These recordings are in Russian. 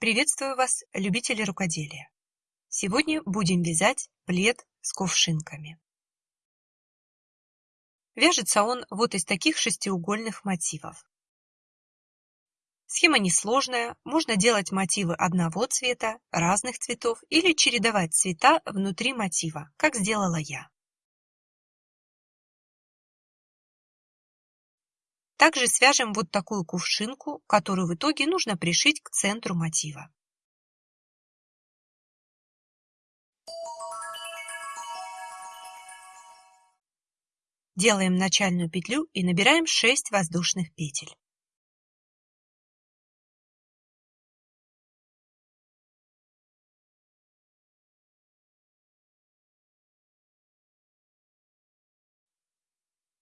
Приветствую вас, любители рукоделия! Сегодня будем вязать плед с кувшинками. Вяжется он вот из таких шестиугольных мотивов. Схема несложная, можно делать мотивы одного цвета, разных цветов или чередовать цвета внутри мотива, как сделала я. Также свяжем вот такую кувшинку, которую в итоге нужно пришить к центру мотива. Делаем начальную петлю и набираем 6 воздушных петель.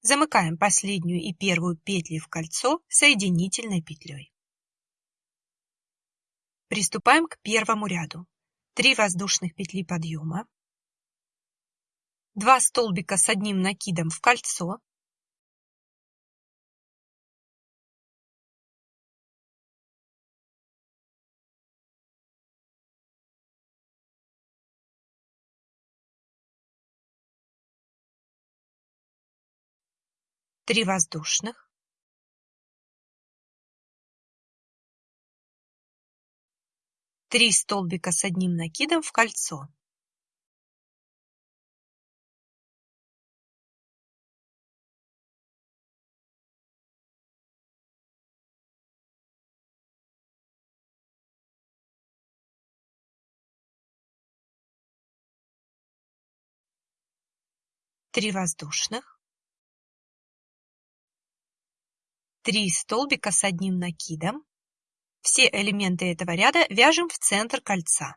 Замыкаем последнюю и первую петли в кольцо соединительной петлей. Приступаем к первому ряду. 3 воздушных петли подъема, 2 столбика с одним накидом в кольцо, три воздушных, три столбика с одним накидом в кольцо. Три воздушных, 3 столбика с одним накидом. Все элементы этого ряда вяжем в центр кольца.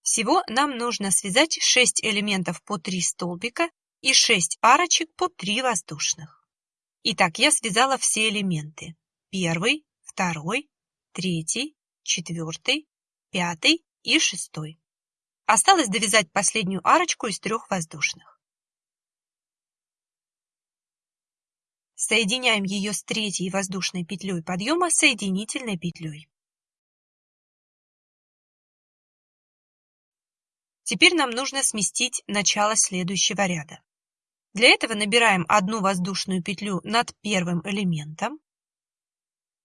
Всего нам нужно связать 6 элементов по 3 столбика и 6 арочек по 3 воздушных. Итак, я связала все элементы. Первый, второй, третий, четвертый, пятый и шестой. Осталось довязать последнюю арочку из трех воздушных. Соединяем ее с третьей воздушной петлей подъема соединительной петлей. Теперь нам нужно сместить начало следующего ряда. Для этого набираем одну воздушную петлю над первым элементом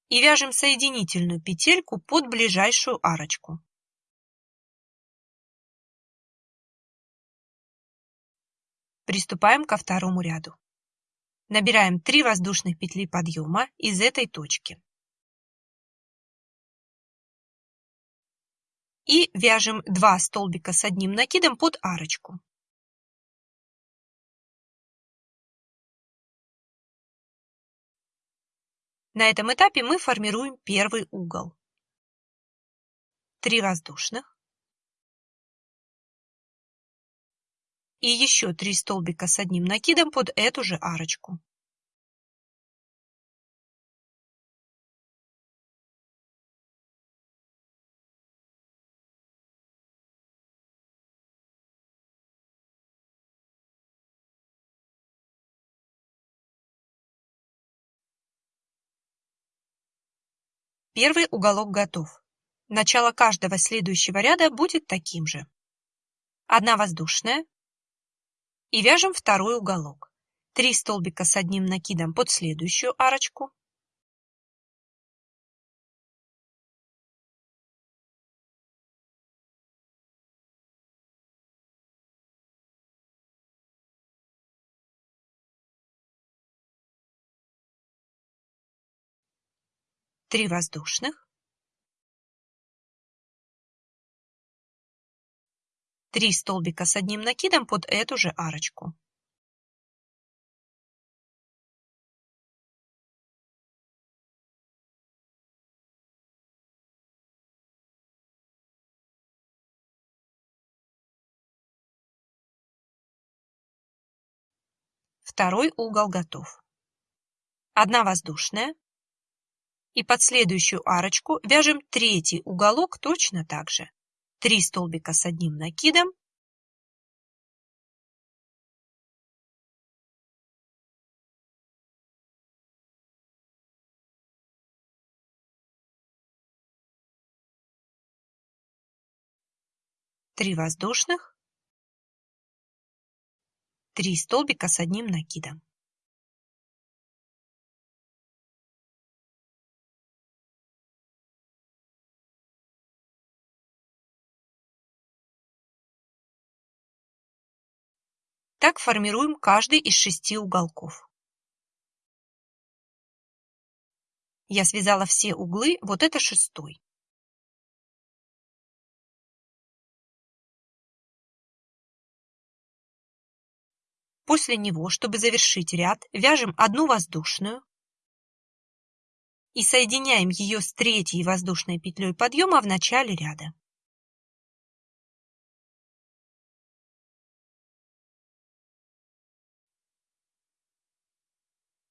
и вяжем соединительную петельку под ближайшую арочку. Приступаем ко второму ряду. Набираем 3 воздушных петли подъема из этой точки. И вяжем 2 столбика с одним накидом под арочку. На этом этапе мы формируем первый угол. 3 воздушных. И еще 3 столбика с одним накидом под эту же арочку. Первый уголок готов. Начало каждого следующего ряда будет таким же. Одна воздушная, и вяжем второй уголок. Три столбика с одним накидом под следующую арочку. Три воздушных. 3 столбика с одним накидом под эту же арочку. Второй угол готов. Одна воздушная. И под следующую арочку вяжем третий уголок точно так же. 3 столбика с одним накидом, три воздушных, три столбика с одним накидом. Так формируем каждый из шести уголков. Я связала все углы, вот это шестой. После него, чтобы завершить ряд, вяжем одну воздушную и соединяем ее с третьей воздушной петлей подъема в начале ряда.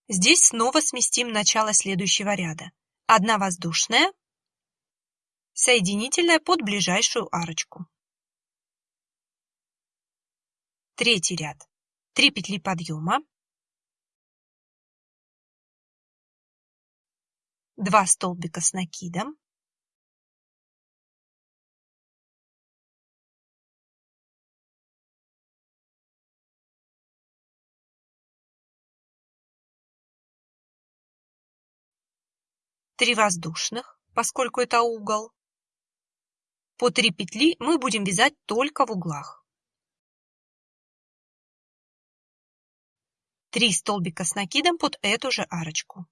Здесь снова сместим начало следующего ряда. Одна воздушная, соединительная под ближайшую арочку. Третий ряд. 3 петли подъема, 2 столбика с накидом, три воздушных, поскольку это угол. По 3 петли мы будем вязать только в углах. 3 столбика с накидом под эту же арочку.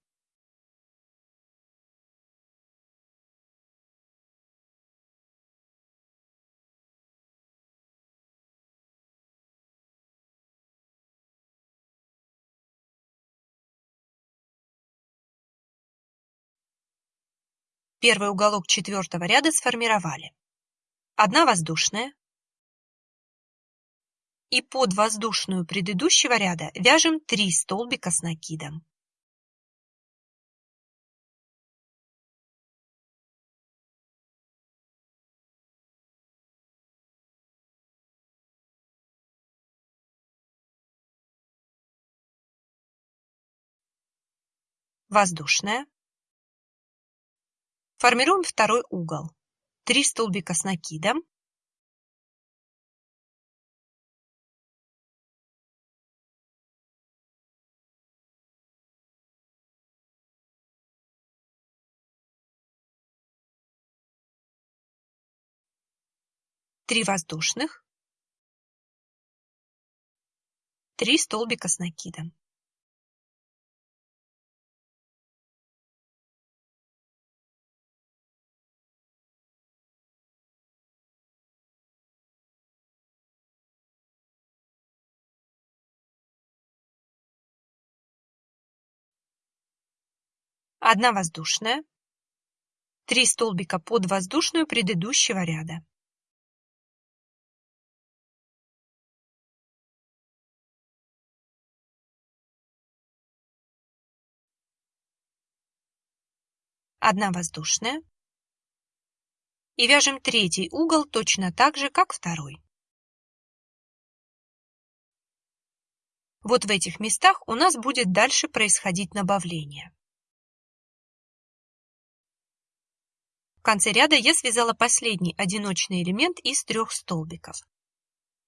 Первый уголок четвертого ряда сформировали. Одна воздушная, и под воздушную предыдущего ряда вяжем 3 столбика с накидом. Воздушная. Формируем второй угол. 3 столбика с накидом три воздушных, три столбика с накидом. Одна воздушная, три столбика под воздушную предыдущего ряда. одна воздушная и вяжем третий угол точно так же, как второй. Вот в этих местах у нас будет дальше происходить набавление. В конце ряда я связала последний одиночный элемент из трех столбиков.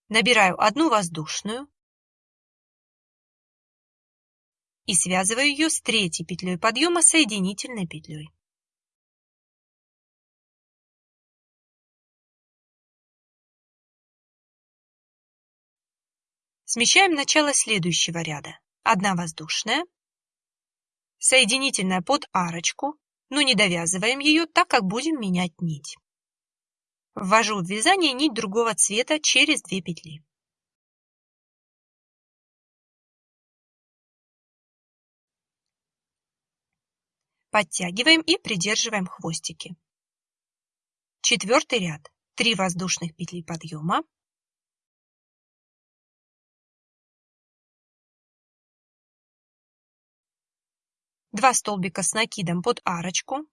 Набираю одну воздушную и связываю ее с третьей петлей подъема соединительной петлей. Смещаем начало следующего ряда. Одна воздушная, соединительная под арочку, но не довязываем ее, так как будем менять нить. Ввожу в вязание нить другого цвета через две петли. Подтягиваем и придерживаем хвостики. Четвертый ряд. 3 воздушных петли подъема, 2 столбика с накидом под арочку,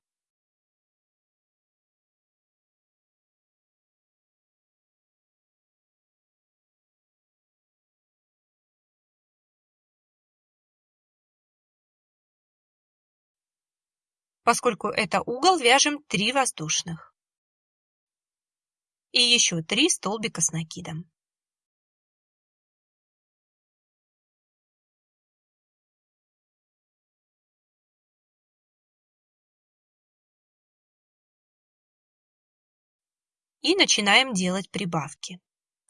Поскольку это угол, вяжем 3 воздушных. и еще 3 столбика с накидом. И начинаем делать прибавки.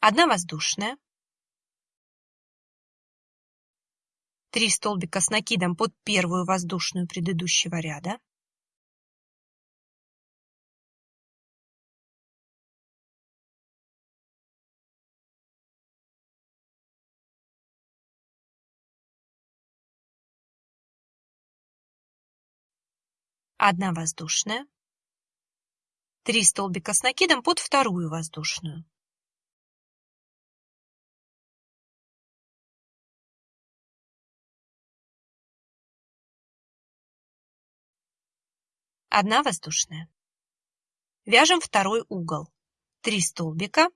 Одна воздушная, 3 столбика с накидом под первую воздушную предыдущего ряда, одна воздушная, 3 столбика с накидом под вторую воздушную. Одна воздушная. Вяжем второй угол. 3 столбика.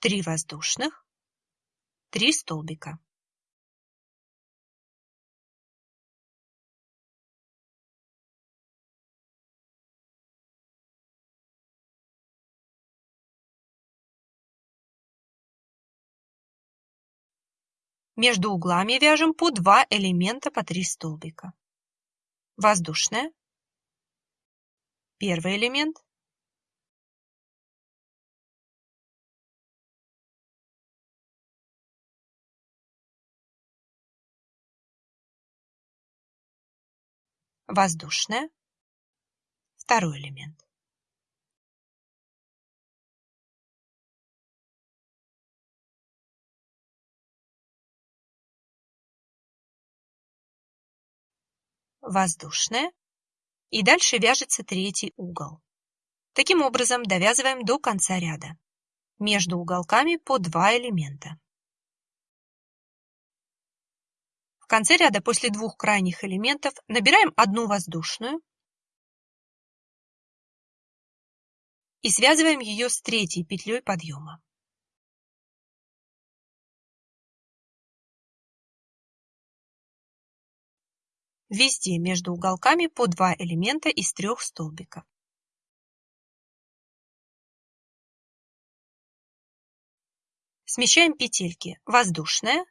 Три воздушных, три столбика. Между углами вяжем по два элемента по три столбика. Воздушная. Первый элемент. Воздушная. Второй элемент. воздушная и дальше вяжется третий угол. Таким образом довязываем до конца ряда. Между уголками по два элемента. В конце ряда после двух крайних элементов набираем одну воздушную и связываем ее с третьей петлей подъема. Везде между уголками по два элемента из трех столбиков. Смещаем петельки воздушная,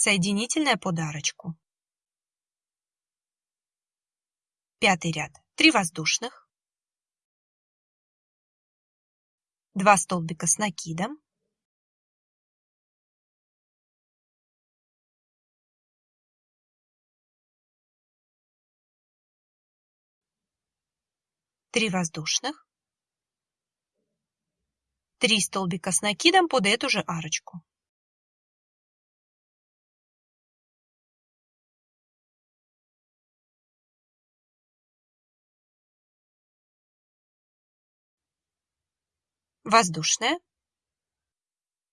соединительная под арочку. Пятый ряд. Три воздушных, два столбика с накидом, три воздушных, три столбика с накидом под эту же арочку. Воздушная.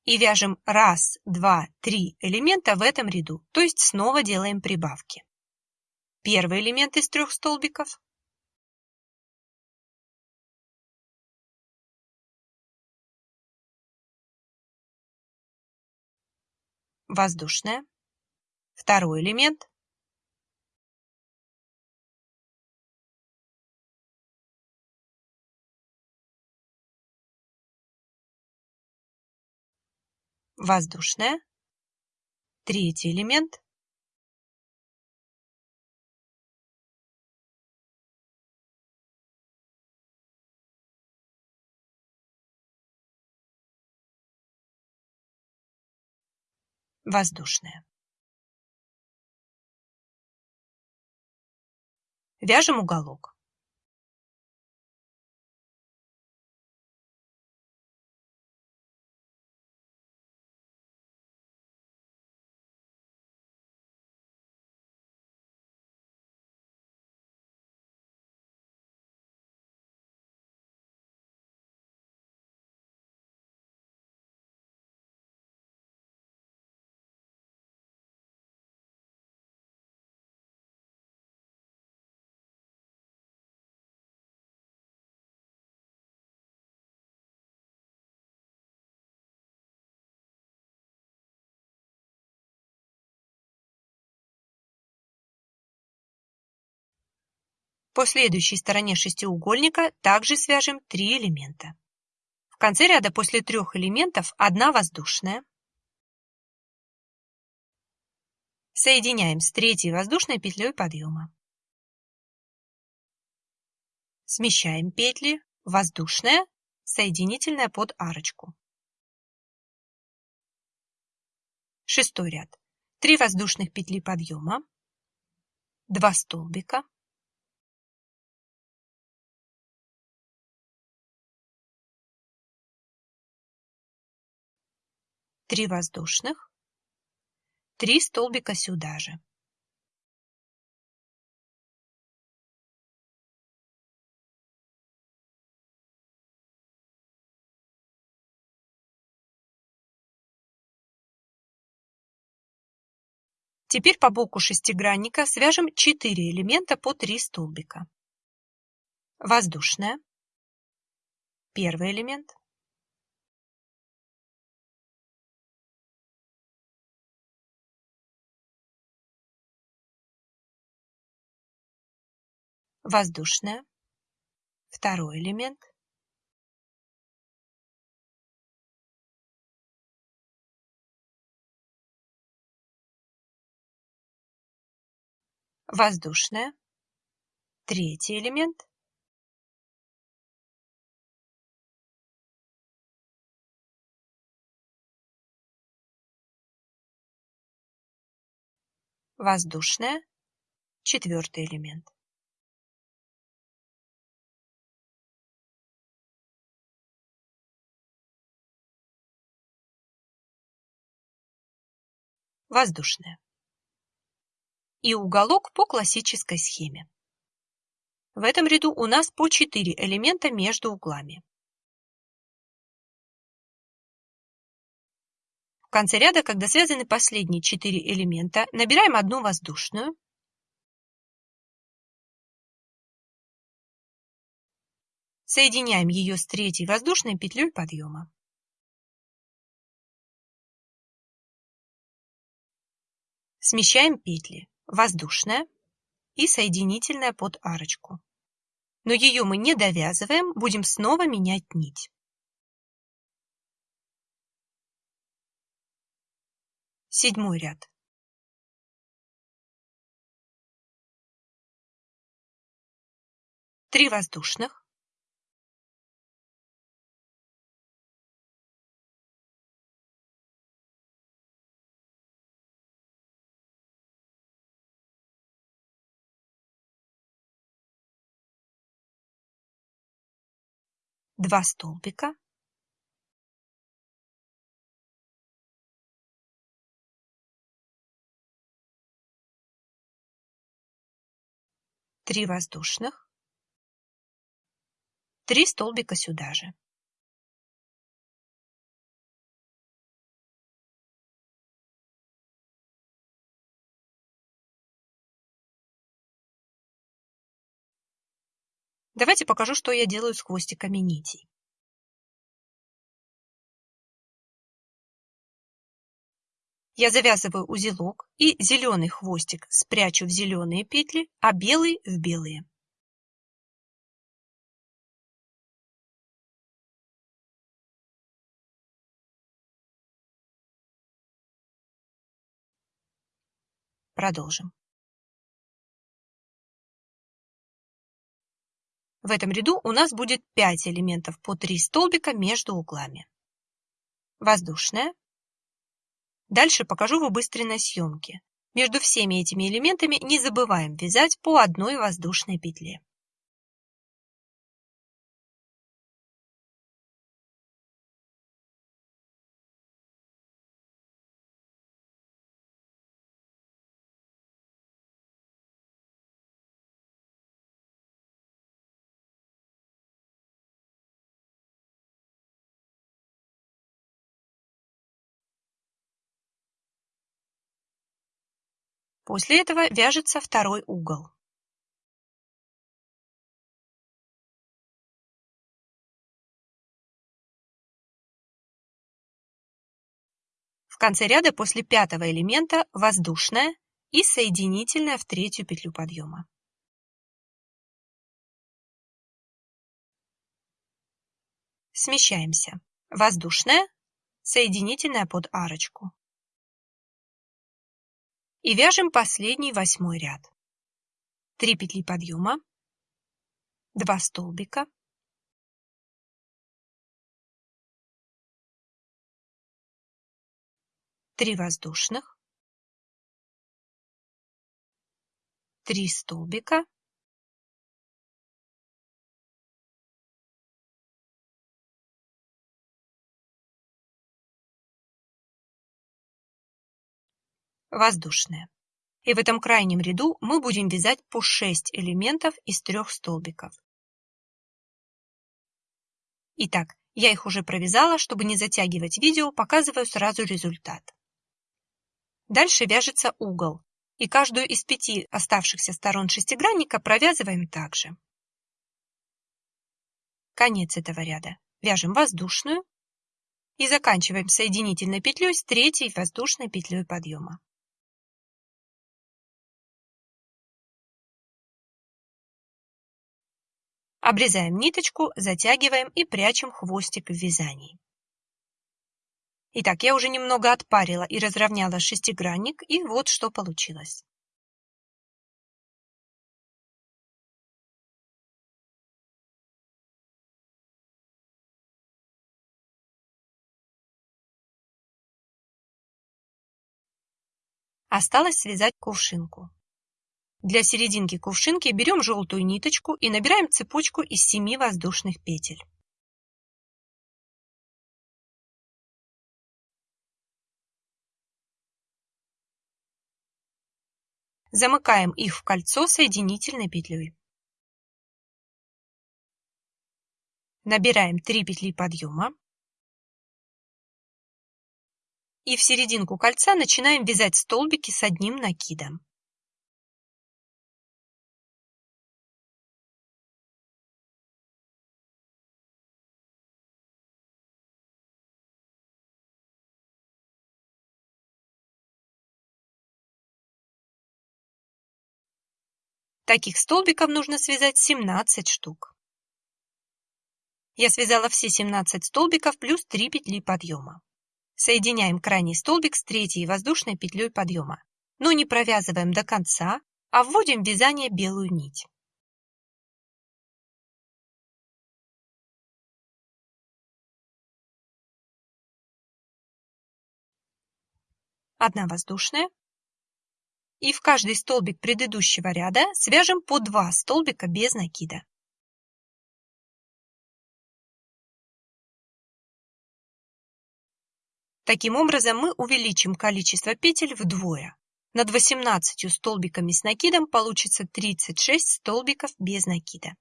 И вяжем раз, два, три элемента в этом ряду, то есть снова делаем прибавки. Первый элемент из трех столбиков, воздушная, второй элемент, воздушная, третий элемент, воздушная. Вяжем уголок. По следующей стороне шестиугольника также свяжем три элемента. В конце ряда после трех элементов одна воздушная. Соединяем с третьей воздушной петлей подъема. Смещаем петли, воздушная, соединительная под арочку. Шестой ряд. Три воздушных петли подъема, два столбика, три воздушных, три столбика сюда же. Теперь по боку шестигранника свяжем 4 элемента по 3 столбика. Воздушная. Первый элемент. Воздушная. Второй элемент. воздушная, третий элемент, воздушная, четвертый элемент. Воздушная и уголок по классической схеме. В этом ряду у нас по 4 элемента между углами. В конце ряда, когда связаны последние 4 элемента, набираем одну воздушную, соединяем ее с третьей воздушной петлей подъема. Смещаем петли воздушная и соединительная под арочку. Но ее мы не довязываем, будем снова менять нить. Седьмой ряд. Три воздушных. Два столбика три воздушных, три столбика сюда же. Давайте покажу, что я делаю с хвостиками нитей. Я завязываю узелок и зеленый хвостик спрячу в зеленые петли, а белый в белые. Продолжим. В этом ряду у нас будет 5 элементов по 3 столбика между углами. Воздушная. Дальше покажу в убыстренной съемке. Между всеми этими элементами не забываем вязать по одной воздушной петле. После этого вяжется второй угол. В конце ряда после пятого элемента воздушная и соединительная в третью петлю подъема. Смещаемся. Воздушная, соединительная под арочку. И вяжем последний восьмой ряд. 3 петли подъема, 2 столбика, 3 воздушных, 3 столбика, воздушная. И в этом крайнем ряду мы будем вязать по 6 элементов из трех столбиков. Итак, я их уже провязала, чтобы не затягивать видео, показываю сразу результат. Дальше вяжется угол, и каждую из пяти оставшихся сторон шестигранника провязываем также. Конец этого ряда. Вяжем воздушную и заканчиваем соединительной петлей с третьей воздушной петлей подъема. Обрезаем ниточку, затягиваем и прячем хвостик в вязании. Итак, я уже немного отпарила и разровняла шестигранник, и вот что получилось. Осталось связать кувшинку. Для серединки кувшинки берем желтую ниточку и набираем цепочку из 7 воздушных петель. Замыкаем их в кольцо соединительной петлей. Набираем 3 петли подъема. И в серединку кольца начинаем вязать столбики с одним накидом. Таких столбиков нужно связать 17 штук. Я связала все 17 столбиков плюс 3 петли подъема. Соединяем крайний столбик с третьей воздушной петлей подъема, но не провязываем до конца, а вводим в вязание белую нить. Одна воздушная, и в каждый столбик предыдущего ряда свяжем по 2 столбика без накида. Таким образом мы увеличим количество петель вдвое. Над 18 столбиками с накидом получится 36 столбиков без накида.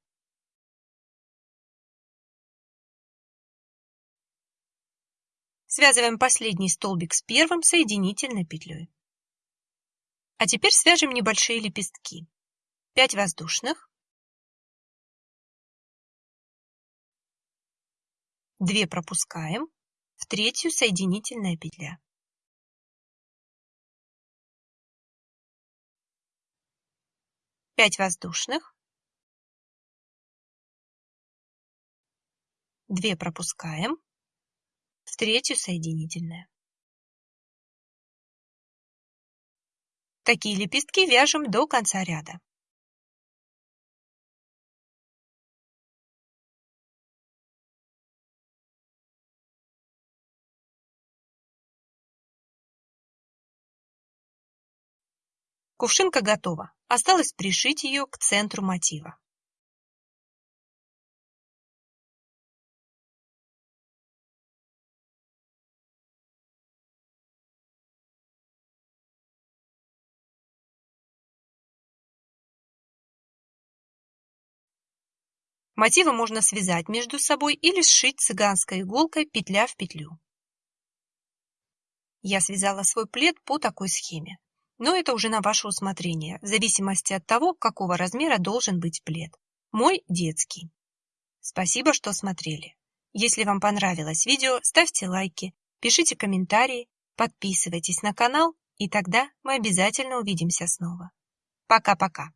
Связываем последний столбик с первым соединительной петлей. А теперь свяжем небольшие лепестки. 5 воздушных, 2 пропускаем, в третью соединительная петля. Пять воздушных, две пропускаем, в третью соединительная. Такие лепестки вяжем до конца ряда. Кувшинка готова. Осталось пришить ее к центру мотива. Мотивы можно связать между собой или сшить цыганской иголкой петля в петлю. Я связала свой плед по такой схеме. Но это уже на ваше усмотрение, в зависимости от того, какого размера должен быть плед. Мой детский. Спасибо, что смотрели. Если вам понравилось видео, ставьте лайки, пишите комментарии, подписывайтесь на канал, и тогда мы обязательно увидимся снова. Пока-пока.